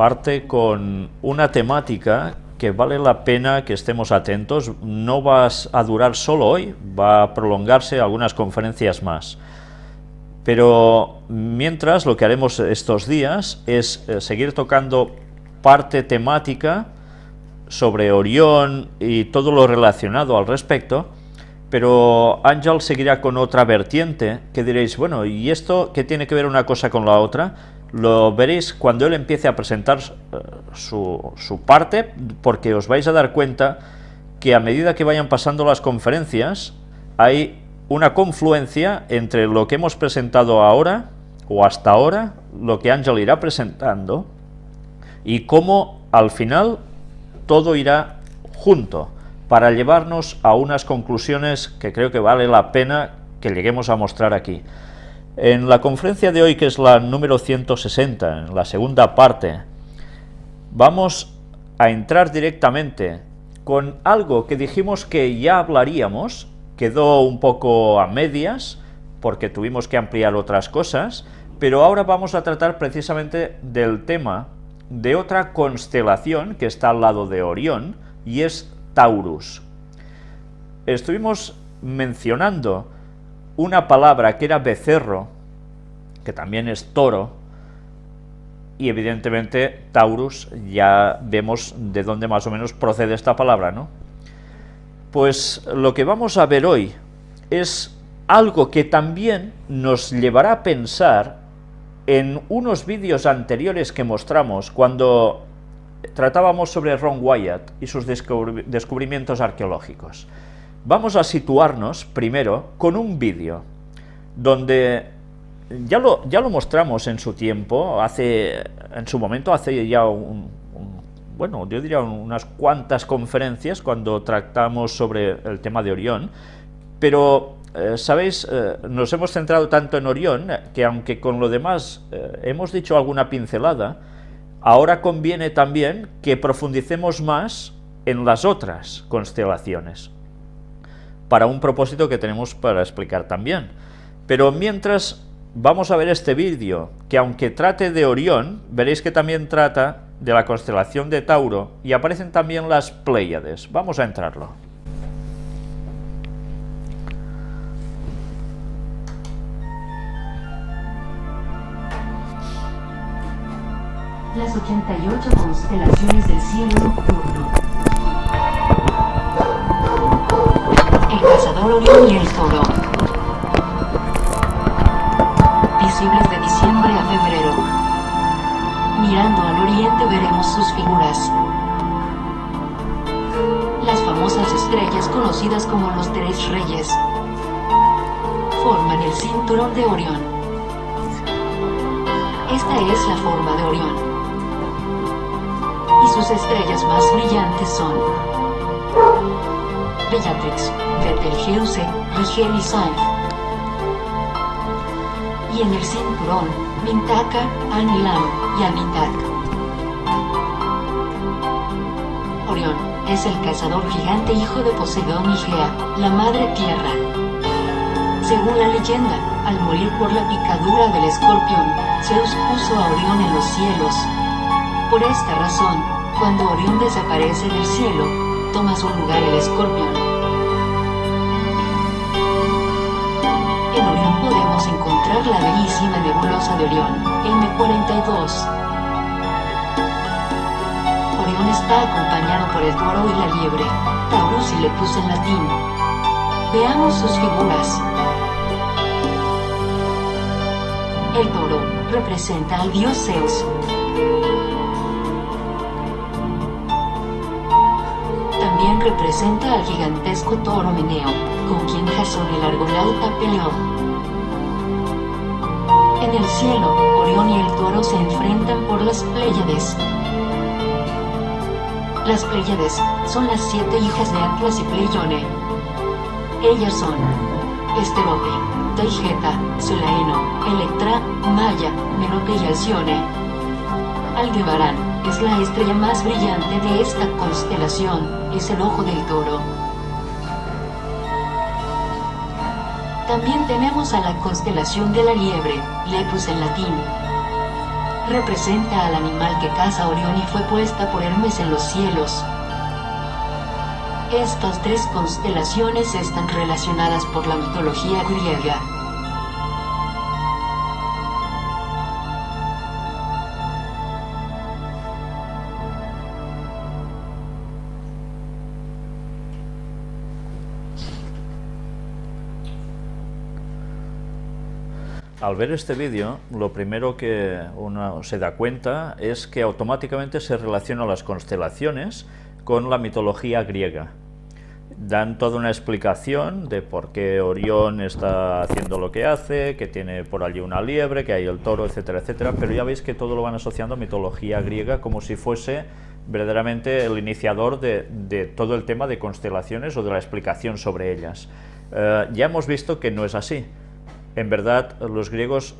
parte con una temática que vale la pena que estemos atentos. No va a durar solo hoy, va a prolongarse algunas conferencias más. Pero mientras lo que haremos estos días es eh, seguir tocando parte temática sobre Orión y todo lo relacionado al respecto, pero Ángel seguirá con otra vertiente que diréis, bueno, ¿y esto qué tiene que ver una cosa con la otra? Lo veréis cuando él empiece a presentar eh, su, su parte, porque os vais a dar cuenta que a medida que vayan pasando las conferencias, hay una confluencia entre lo que hemos presentado ahora, o hasta ahora, lo que Ángel irá presentando, y cómo al final todo irá junto, para llevarnos a unas conclusiones que creo que vale la pena que lleguemos a mostrar aquí. En la conferencia de hoy, que es la número 160, en la segunda parte, vamos a entrar directamente con algo que dijimos que ya hablaríamos, quedó un poco a medias, porque tuvimos que ampliar otras cosas, pero ahora vamos a tratar precisamente del tema de otra constelación que está al lado de Orión, y es Taurus. Estuvimos mencionando una palabra que era becerro, que también es toro, y evidentemente Taurus ya vemos de dónde más o menos procede esta palabra, ¿no? Pues lo que vamos a ver hoy es algo que también nos llevará a pensar en unos vídeos anteriores que mostramos cuando tratábamos sobre Ron Wyatt y sus descubrimientos arqueológicos. Vamos a situarnos primero con un vídeo donde ya lo, ya lo mostramos en su tiempo, hace, en su momento, hace ya un, bueno, yo diría unas cuantas conferencias cuando tratamos sobre el tema de Orión, pero, eh, ¿sabéis? Eh, nos hemos centrado tanto en Orión que aunque con lo demás eh, hemos dicho alguna pincelada, ahora conviene también que profundicemos más en las otras constelaciones, para un propósito que tenemos para explicar también. Pero mientras vamos a ver este vídeo, que aunque trate de Orión, veréis que también trata de la constelación de Tauro y aparecen también las Pléyades. Vamos a entrarlo. Las 88 constelaciones del cielo nocturno. Y el toro. Visibles de diciembre a febrero. Mirando al oriente veremos sus figuras. Las famosas estrellas conocidas como los tres reyes forman el cinturón de Orión. Esta es la forma de Orión. Y sus estrellas más brillantes son Bellatrix, Betelgeuse, Rigel y Saif. Y en el cinturón, Mintaka, Anilam, Orión es el cazador gigante hijo de Poseidón y Gea, la madre tierra. Según la leyenda, al morir por la picadura del escorpión, Zeus puso a Orión en los cielos. Por esta razón, cuando Orión desaparece del cielo, toma su lugar el escorpión. En Orión podemos encontrar la bellísima nebulosa de Orión, M42. Orión está acompañado por el toro y la liebre, Taurus y Lepus en latín. Veamos sus figuras. El toro representa al dios Zeus. También representa al gigantesco toro Meneo, con quien Jasón el argonauta peleó. En el cielo, Orión y el toro se enfrentan por las Pléyades. Las Pléyades son las siete hijas de Atlas y Pleione. Ellas son Esterope, Taigeta, Selaeno, Electra, Maya, Merope y Alcione. Aldebarán es la estrella más brillante de esta constelación, es el ojo del toro. También tenemos a la constelación de la liebre, Lepus en latín. representa al animal que caza Orión y fue puesta por Hermes en los cielos. Estas tres constelaciones están relacionadas por la mitología griega. Al ver este vídeo, lo primero que uno se da cuenta es que automáticamente se relaciona las constelaciones con la mitología griega. Dan toda una explicación de por qué Orión está haciendo lo que hace, que tiene por allí una liebre, que hay el toro, etcétera, etcétera, pero ya veis que todo lo van asociando a mitología griega como si fuese verdaderamente el iniciador de, todo el tema de constelaciones o de la explicación sobre ellas. Eh, ya hemos visto que no es así en verdad los griegos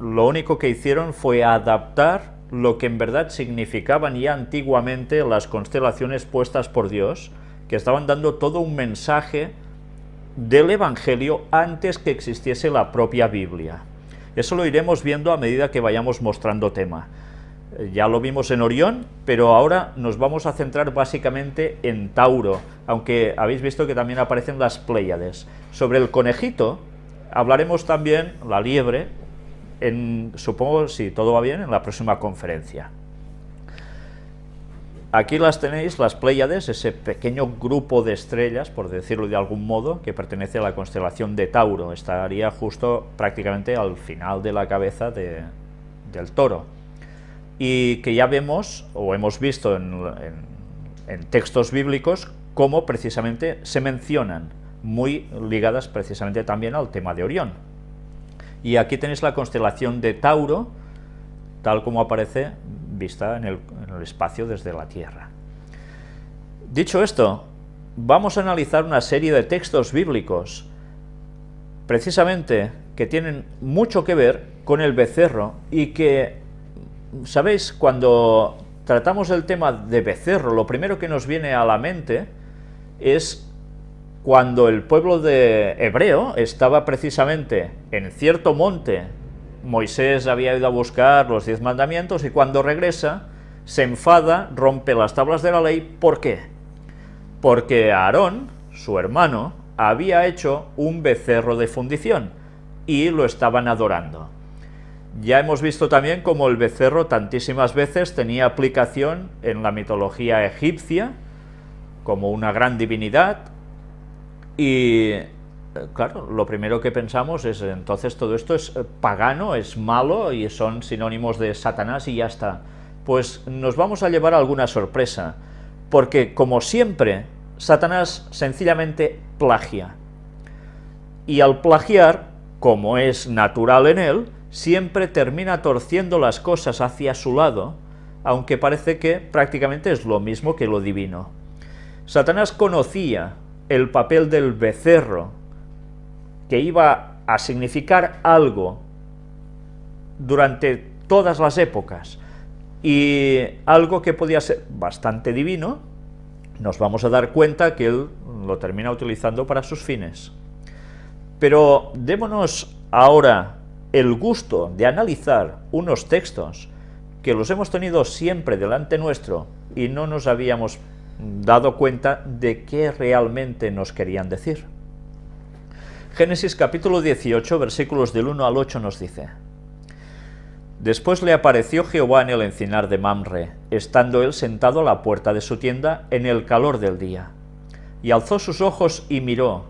lo único que hicieron fue adaptar lo que en verdad significaban ya antiguamente las constelaciones puestas por Dios, que estaban dando todo un mensaje del Evangelio antes que existiese la propia Biblia. Eso lo iremos viendo a medida que vayamos mostrando tema. Ya lo vimos en Orión, pero ahora nos vamos a centrar básicamente en Tauro, aunque habéis visto que también aparecen las Pléyades. Sobre el conejito, Hablaremos también la liebre, en, supongo, si todo va bien, en la próxima conferencia. Aquí las tenéis, las Pléyades, ese pequeño grupo de estrellas, por decirlo de algún modo, que pertenece a la constelación de Tauro. Estaría justo prácticamente al final de la cabeza del toro. Y que ya vemos, o hemos visto en textos bíblicos, cómo precisamente se mencionan muy ligadas precisamente también al tema de Orión. Y aquí tenéis la constelación de Tauro, tal como aparece vista en el, espacio desde la Tierra. Dicho esto, vamos a analizar una serie de textos bíblicos, precisamente que tienen mucho que ver con el becerro y que, ¿sabéis? Cuando tratamos el tema de becerro, lo primero que nos viene a la mente es cuando el pueblo de hebreo estaba precisamente en cierto monte, Moisés había ido a buscar los diez mandamientos y cuando regresa se enfada, rompe las tablas de la ley, ¿por qué? Porque Aarón, su hermano, había hecho un becerro de fundición y lo estaban adorando. Ya hemos visto también cómo el becerro tantísimas veces tenía aplicación en la mitología egipcia, como una gran divinidad, y eh, claro, lo primero que pensamos es, entonces todo esto es eh, pagano, es malo y son sinónimos de Satanás y ya está. Pues nos vamos a llevar alguna sorpresa, porque como siempre, Satanás sencillamente plagia. Y al plagiar, como es natural en él, siempre termina torciendo las cosas hacia su lado, aunque parece que prácticamente es lo mismo que lo divino. Satanás conocía el papel del becerro, que iba a significar algo durante todas las épocas, y algo que podía ser bastante divino, nos vamos a dar cuenta que él lo termina utilizando para sus fines. Pero démonos ahora el gusto de analizar unos textos que los hemos tenido siempre delante nuestro y no nos habíamos dado cuenta de qué realmente nos querían decir. Génesis capítulo 18, versículos del 1 al 8 nos dice, Después le apareció Jehová en el encinar de Mamre, estando él sentado a la puerta de su tienda en el calor del día. Y alzó sus ojos y miró,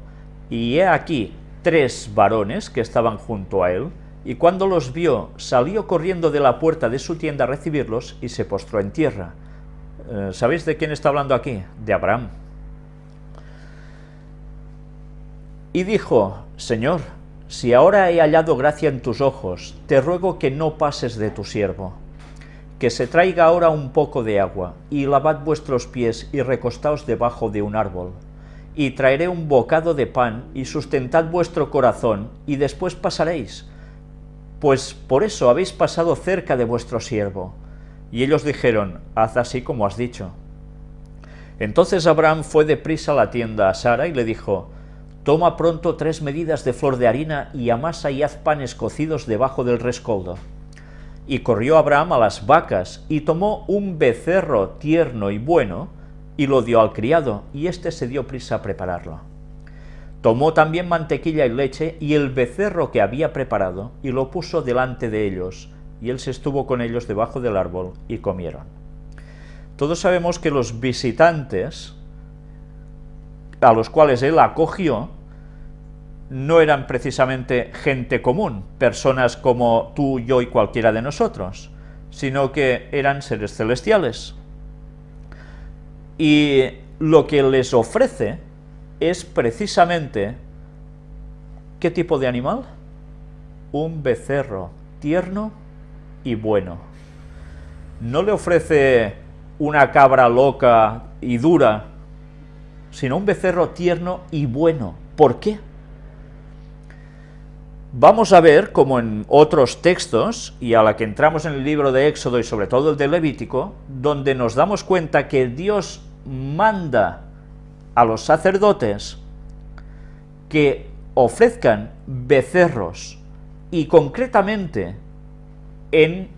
y he aquí tres varones que estaban junto a él, y cuando los vio, salió corriendo de la puerta de su tienda a recibirlos, y se postró en tierra, ¿Sabéis de quién está hablando aquí? De Abraham. Y dijo, Señor, si ahora he hallado gracia en tus ojos, te ruego que no pases de tu siervo, que se traiga ahora un poco de agua, y lavad vuestros pies y recostaos debajo de un árbol, y traeré un bocado de pan, y sustentad vuestro corazón, y después pasaréis, pues por eso habéis pasado cerca de vuestro siervo. Y ellos dijeron, haz así como has dicho. Entonces Abraham fue deprisa a la tienda a Sara y le dijo, toma pronto tres medidas de flor de harina y amasa y haz panes cocidos debajo del rescoldo. Y corrió Abraham a las vacas, y tomó un becerro tierno y bueno, y lo dio al criado, y éste se dio prisa a prepararlo. Tomó también mantequilla y leche, y el becerro que había preparado, y lo puso delante de ellos, y él se estuvo con ellos debajo del árbol, y comieron. Todos sabemos que los visitantes, a los cuales él acogió, no eran precisamente gente común, personas como tú, yo y cualquiera de nosotros, sino que eran seres celestiales. Y lo que les ofrece es precisamente, ¿qué tipo de animal? Un becerro tierno y bueno. No le ofrece una cabra loca y dura, sino un becerro tierno y bueno. ¿Por qué? Vamos a ver, como en otros textos, y a la que entramos en el libro de Éxodo y sobre todo el de Levítico, donde nos damos cuenta que Dios manda a los sacerdotes que ofrezcan becerros, y concretamente en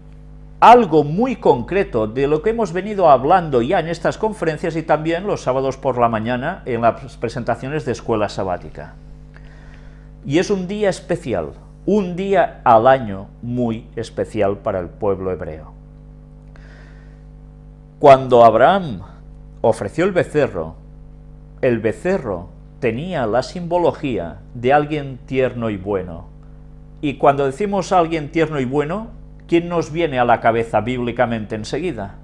algo muy concreto de lo que hemos venido hablando ya en estas conferencias y también los sábados por la mañana en las presentaciones de escuela sabática. Y es un día especial, un día al año muy especial para el pueblo hebreo. Cuando Abraham ofreció el becerro, el becerro tenía la simbología de alguien tierno y bueno. Y cuando decimos alguien tierno y bueno, ¿quién nos viene a la cabeza bíblicamente enseguida?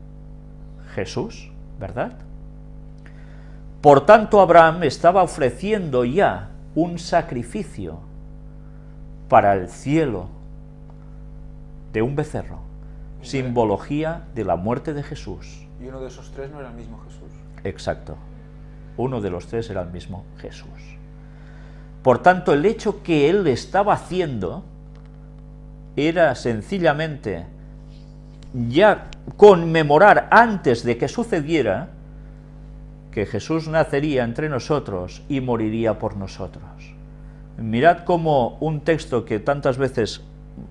Jesús, ¿verdad? Por tanto, Abraham estaba ofreciendo ya un sacrificio para el cielo de un becerro, simbología de la muerte de Jesús. ¿Y uno de esos tres no era el mismo Jesús? Exacto. Uno de los tres era el mismo Jesús. Por tanto, el hecho que él estaba haciendo era sencillamente ya conmemorar antes de que sucediera que Jesús nacería entre nosotros y moriría por nosotros. Mirad cómo un texto que tantas veces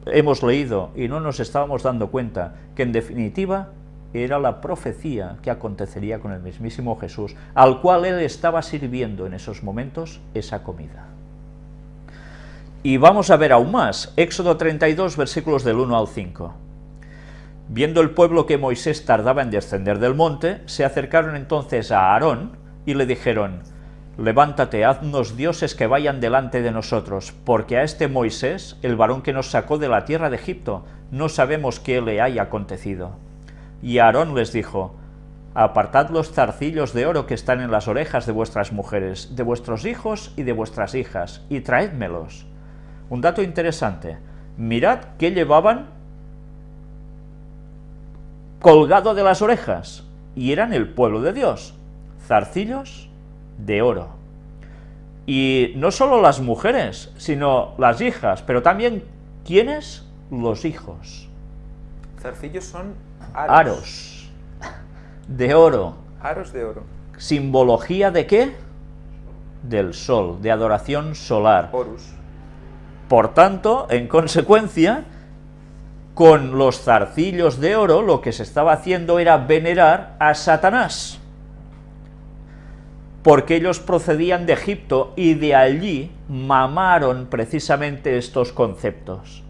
hemos leído y no nos estábamos dando cuenta, que en definitiva era la profecía que acontecería con el mismísimo Jesús, al cual él estaba sirviendo en esos momentos esa comida. Y vamos a ver aún más, Éxodo 32, versículos del 1 al 5. Viendo el pueblo que Moisés tardaba en descender del monte, se acercaron entonces a Aarón y le dijeron, levántate, haznos dioses que vayan delante de nosotros, porque a este Moisés, el varón que nos sacó de la tierra de Egipto, no sabemos qué le haya acontecido. Y Aarón les dijo, apartad los zarcillos de oro que están en las orejas de vuestras mujeres, de vuestros hijos y de vuestras hijas, y traédmelos. Un dato interesante, mirad qué llevaban colgado de las orejas, y eran el pueblo de Dios, zarcillos de oro. Y no solo las mujeres, sino las hijas, pero también, ¿quiénes? Los hijos. Zarcillos son aros. Aros de oro. Aros de oro. ¿Simbología de qué? Del sol, de adoración solar. Horus. Por tanto, en consecuencia, con los zarcillos de oro lo que se estaba haciendo era venerar a Satanás, porque ellos procedían de Egipto y de allí mamaron precisamente estos conceptos.